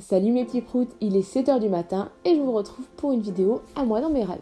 Salut mes petits proutes, il est 7h du matin et je vous retrouve pour une vidéo à moi dans mes rêves.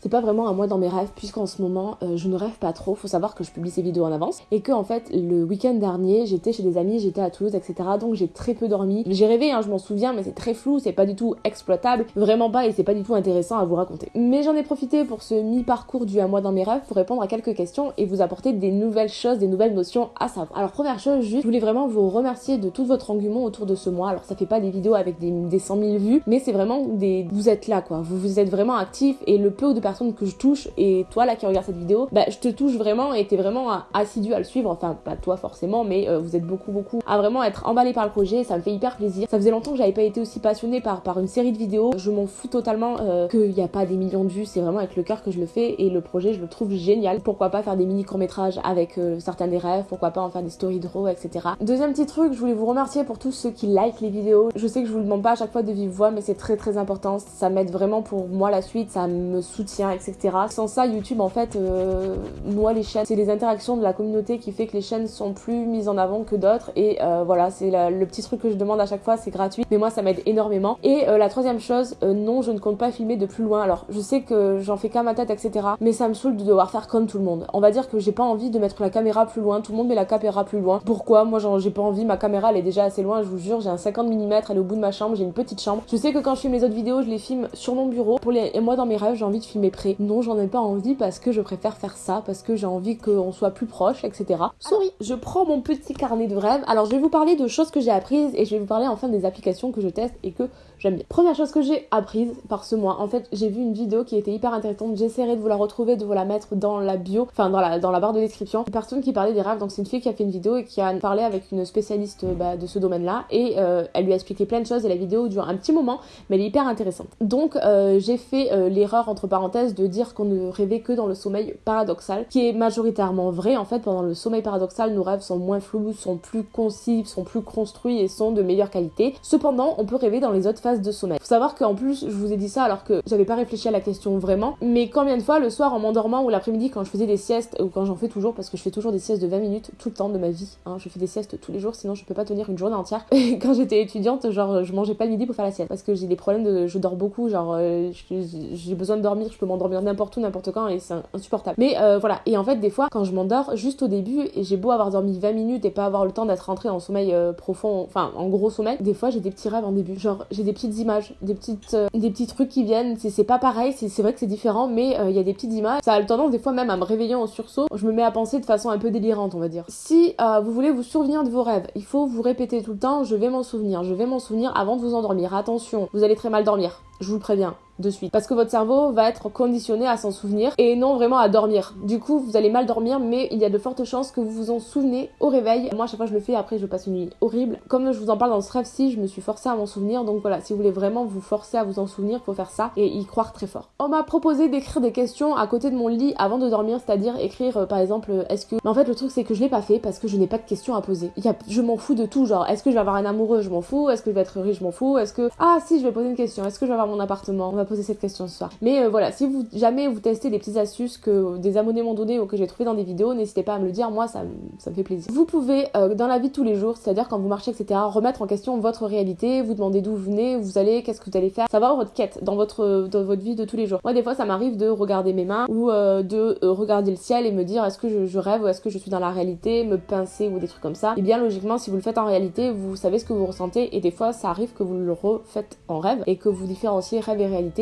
C'est pas vraiment un mois dans mes rêves puisqu'en ce moment euh, je ne rêve pas trop. Faut savoir que je publie ces vidéos en avance et que en fait le week-end dernier j'étais chez des amis, j'étais à Toulouse, etc. Donc j'ai très peu dormi. J'ai rêvé, hein, je m'en souviens, mais c'est très flou, c'est pas du tout exploitable, vraiment pas et c'est pas du tout intéressant à vous raconter. Mais j'en ai profité pour ce mi-parcours du un mois dans mes rêves pour répondre à quelques questions et vous apporter des nouvelles choses, des nouvelles notions à savoir. Alors première chose, juste, je voulais vraiment vous remercier de tout votre engouement autour de ce mois. Alors ça fait pas des vidéos avec des, des 100 000 vues, mais c'est vraiment des, vous êtes là quoi, vous vous êtes vraiment actifs et le peu de personnes que je touche et toi là qui regarde cette vidéo, bah je te touche vraiment et t'es vraiment assidu à le suivre, enfin pas toi forcément, mais euh, vous êtes beaucoup beaucoup à vraiment être emballé par le projet, ça me fait hyper plaisir. Ça faisait longtemps que j'avais pas été aussi passionnée par, par une série de vidéos, je m'en fous totalement euh, qu'il n'y a pas des millions de vues, c'est vraiment avec le cœur que je le fais et le projet je le trouve génial. Pourquoi pas faire des mini courts métrages avec euh, certains des rêves, pourquoi pas en faire des stories draw, etc. Deuxième petit truc, je voulais vous remercier pour tous ceux qui like les vidéos. Je sais que je vous le demande pas à chaque fois de vive voix, mais c'est très très important, ça m'aide vraiment pour moi la suite, ça me soutient, etc. Sans ça, YouTube en fait euh, noie les chaînes. C'est les interactions de la communauté qui fait que les chaînes sont plus mises en avant que d'autres. Et euh, voilà, c'est le petit truc que je demande à chaque fois, c'est gratuit. Mais moi, ça m'aide énormément. Et euh, la troisième chose, non, je ne compte pas filmer de plus loin. Alors, je sais que j'en fais qu'à ma tête, etc. Mais ça me saoule de devoir faire comme tout le monde. On va dire que j'ai pas envie de mettre la caméra plus loin. Tout le monde met la caméra plus loin. Pourquoi? Moi, j'ai pas envie. Ma caméra, elle est déjà assez loin. Je vous jure, j'ai un 50 mm. Elle est au bout de ma chambre. J'ai une petite chambre. Je sais que quand je filme les autres vidéos, je les filme sur mon bureau. Pour les... Et moi, dans mes rêves, j'ai envie de filmer près. Non, j'en ai pas envie parce que je préfère faire ça, parce que j'ai envie qu'on soit plus proche, etc. Souris, je prends mon petit carnet de rêves. Alors je vais vous parler de choses que j'ai apprises et je vais vous parler enfin des applications que je teste et que j'aime bien. Première chose que j'ai apprise par ce mois, en fait j'ai vu une vidéo qui était hyper intéressante, j'essaierai de vous la retrouver, de vous la mettre dans la bio, enfin dans la, dans la barre de description. Une personne qui parlait des rêves, donc c'est une fille qui a fait une vidéo et qui a parlé avec une spécialiste bah, de ce domaine-là et euh, elle lui a expliqué plein de choses et la vidéo dure un petit moment mais elle est hyper intéressante. Donc euh, j'ai fait euh, l'erreur entre parenthèses de dire qu'on ne rêvait que dans le sommeil paradoxal, qui est majoritairement vrai. En fait, pendant le sommeil paradoxal, nos rêves sont moins flous, sont plus concis, sont plus construits et sont de meilleure qualité. Cependant, on peut rêver dans les autres phases de sommeil. Faut savoir qu'en plus, je vous ai dit ça alors que j'avais pas réfléchi à la question vraiment, mais combien de fois le soir en m'endormant ou l'après-midi quand je faisais des siestes, ou quand j'en fais toujours, parce que je fais toujours des siestes de 20 minutes tout le temps de ma vie, hein, je fais des siestes tous les jours, sinon je peux pas tenir une journée entière. Quand j'étais étudiante, genre je mangeais pas le midi pour faire la sieste, parce que j'ai des problèmes de, je dors beaucoup, genre euh, j'ai besoin de dormir, je peux m'endormir n'importe où, n'importe quand, et c'est insupportable. Mais euh, voilà, et en fait, des fois, quand je m'endors, juste au début, et j'ai beau avoir dormi 20 minutes et pas avoir le temps d'être rentré en sommeil euh, profond, enfin en gros sommeil, des fois j'ai des petits rêves en début. Genre, j'ai des petites images, des petites, euh, des petits trucs qui viennent. C'est pas pareil, c'est vrai que c'est différent, mais il y a des petites images. Ça a le tendance des fois même à me réveiller en sursaut. Je me mets à penser de façon un peu délirante, on va dire. Si vous voulez vous souvenir de vos rêves, il faut vous répéter tout le temps, je vais m'en souvenir, je vais m'en souvenir avant de vous endormir. Attention, vous allez très mal dormir. Je vous le préviens de suite. Parce que votre cerveau va être conditionné à s'en souvenir et non vraiment à dormir. Du coup, vous allez mal dormir, mais il y a de fortes chances que vous vous en souvenez au réveil. Moi, à chaque fois, je le fais, après, je passe une nuit horrible. Comme je vous en parle dans ce rêve-ci, je me suis forcée à m'en souvenir. Donc voilà, si vous voulez vraiment vous forcer à vous en souvenir, faut faire ça et y croire très fort. On m'a proposé d'écrire des questions à côté de mon lit avant de dormir, c'est-à-dire écrire euh, par exemple, euh, est-ce que. Mais en fait, le truc, c'est que je l'ai pas fait parce que je n'ai pas de questions à poser. Y a... Je m'en fous de tout, genre, est-ce que je vais avoir un amoureux, je m'en fous, est-ce que je vais être riche, je m'en fous, est-ce que. Ah si, je vais poser une question, est-ce que je vais avoir mon appartement? Poser cette question ce soir. Mais euh, voilà, si vous jamais vous testez des petites astuces que des abonnés m'ont donné ou que j'ai trouvé dans des vidéos, n'hésitez pas à me le dire, moi ça, ça me fait plaisir. Vous pouvez, euh, dans la vie de tous les jours, c'est-à-dire quand vous marchez, etc., remettre en question votre réalité, vous demander d'où vous venez, où vous allez, qu'est-ce que vous allez faire, savoir votre quête dans votre, dans votre vie de tous les jours. Moi, des fois, ça m'arrive de regarder mes mains ou euh, de regarder le ciel et me dire est-ce que je, je, rêve ou est-ce que je suis dans la réalité, me pincer ou des trucs comme ça. Et bien, logiquement, si vous le faites en réalité, vous savez ce que vous ressentez et des fois, ça arrive que vous le refaites en rêve et que vous différenciez rêve et réalité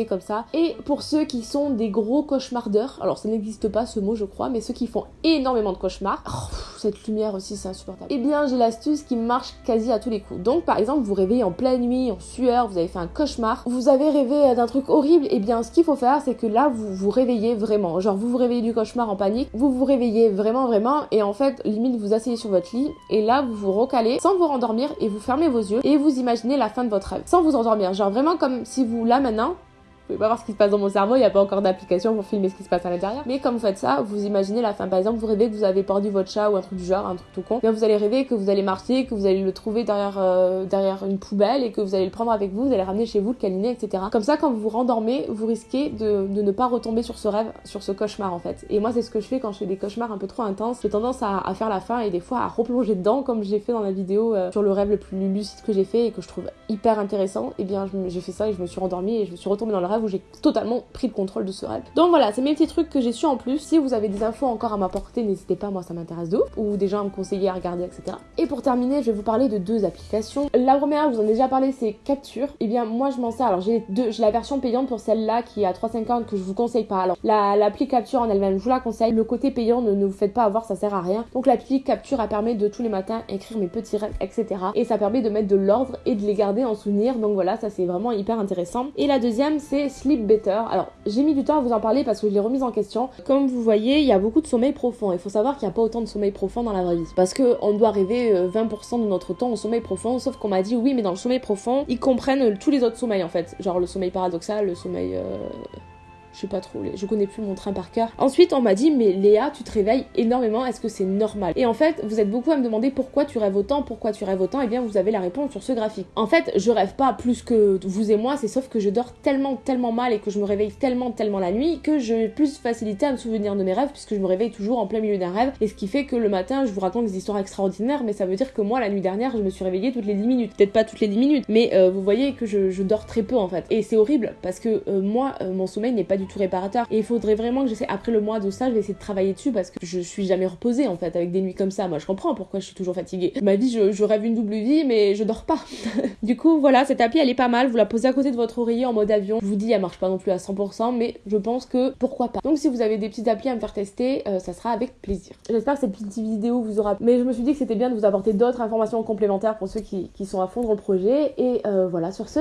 Et pour ceux qui sont des gros cauchemardeurs. Alors ça n'existe pas ce mot je crois, mais ceux qui font énormément de cauchemars. Oh, cette lumière aussi c'est insupportable. Eh bien j'ai l'astuce qui marche quasi à tous les coups. Donc par exemple vous réveillez en pleine nuit, en sueur, vous avez fait un cauchemar, vous avez rêvé d'un truc horrible, eh bien ce qu'il faut faire c'est que là vous vous réveillez vraiment. Genre vous vous réveillez du cauchemar en panique, vous vous réveillez vraiment vraiment et en fait limite vous asseyez sur votre lit et là vous vous recalez sans vous rendormir et vous fermez vos yeux et vous imaginez la fin de votre rêve sans vous endormir. Genre vraiment comme si vous là maintenant pouvez pas voir ce qui se passe dans mon cerveau, il n'y a pas encore d'application pour filmer ce qui se passe à l'intérieur. Mais comme vous faites ça, vous imaginez la fin. Par exemple, vous rêvez que vous avez perdu votre chat ou un truc du genre, un truc tout con. Bien, vous allez rêver que vous allez marcher, que vous allez le trouver derrière, euh, derrière une poubelle et que vous allez le prendre avec vous, vous allez ramener chez vous, le câliner, etc. Comme ça, quand vous vous rendormez, vous risquez de, ne pas retomber sur ce rêve, sur ce cauchemar en fait. Et moi, c'est ce que je fais quand je fais des cauchemars un peu trop intenses. J'ai tendance à, à, faire la fin et des fois à replonger dedans, comme j'ai fait dans la vidéo euh, sur le rêve le plus lucide que j'ai fait et que je trouve hyper intéressant. Et eh bien, j'ai fait ça et je me suis rendormie et je me suis retombée dans le rêve où j'ai totalement pris le contrôle de ce rêve. Donc voilà, c'est mes petits trucs que j'ai su en plus. Si vous avez des infos encore à m'apporter, n'hésitez pas, moi ça m'intéresse de ouf. Ou gens à me conseiller à regarder, etc. Et pour terminer, je vais vous parler de deux applications. La première, je vous en ai déjà parlé, c'est Capture. Et eh bien, moi je m'en sers. Alors j'ai deux, j'ai la version payante pour celle-là qui est à 3,50 que je vous conseille pas. Alors l'appli Capture en elle-même, je vous la conseille. Le côté payant, ne, ne vous faites pas avoir, ça sert à rien. Donc l'appli Capture, elle permet de tous les matins écrire mes petits rêves, etc. Et ça permet de mettre de l'ordre et de les garder en souvenir. Donc voilà, ça c'est vraiment hyper intéressant. Et la deuxième, c'est Sleep Better. Alors j'ai mis du temps à vous en parler parce que je l'ai remise en question. Comme vous voyez, il y a beaucoup de sommeil profond. Il faut savoir qu'il n'y a pas autant de sommeil profond dans la vraie vie. Parce qu'on doit rêver 20% euh, de notre temps au sommeil profond. Sauf qu'on m'a dit oui, mais dans le sommeil profond, ils comprennent tous les autres sommeils en fait. Genre le sommeil paradoxal, le sommeil. Euh, je sais pas trop, je connais plus mon train par cœur. Ensuite, on m'a dit, mais Léa, tu te réveilles énormément, est-ce que c'est normal? Et en fait, vous êtes beaucoup à me demander pourquoi tu rêves autant, pourquoi tu rêves autant, et eh bien vous avez la réponse sur ce graphique. En fait, je rêve pas plus que vous et moi, c'est sauf que je dors tellement, tellement mal et que je me réveille tellement, tellement la nuit que j'ai plus facilité à me souvenir de mes rêves puisque je me réveille toujours en plein milieu d'un rêve. Et ce qui fait que le matin, je vous raconte des histoires extraordinaires, mais ça veut dire que moi, la nuit dernière, je me suis réveillée toutes les 10 minutes. Peut-être pas toutes les 10 minutes, mais euh, vous voyez que je, dors très peu en fait. Et c'est horrible parce que euh, moi, euh, mon sommeil n'est pas du tout réparateur. Et il faudrait vraiment que j'essaie, après le mois de ça, je vais essayer de travailler dessus parce que je suis jamais reposée en fait avec des nuits comme ça. Moi je comprends pourquoi je suis toujours fatiguée. Ma vie, je, rêve une double vie, mais je dors pas. du coup, voilà, cette appli elle est pas mal. Vous la posez à côté de votre oreiller en mode avion. Je vous dis, elle marche pas non plus à 100%, mais je pense que pourquoi pas. Donc si vous avez des petites applis à me faire tester, euh, ça sera avec plaisir. J'espère que cette petite vidéo vous aura. Mais je me suis dit que c'était bien de vous apporter d'autres informations complémentaires pour ceux qui, sont à fond dans le projet. Et euh, voilà, sur ce.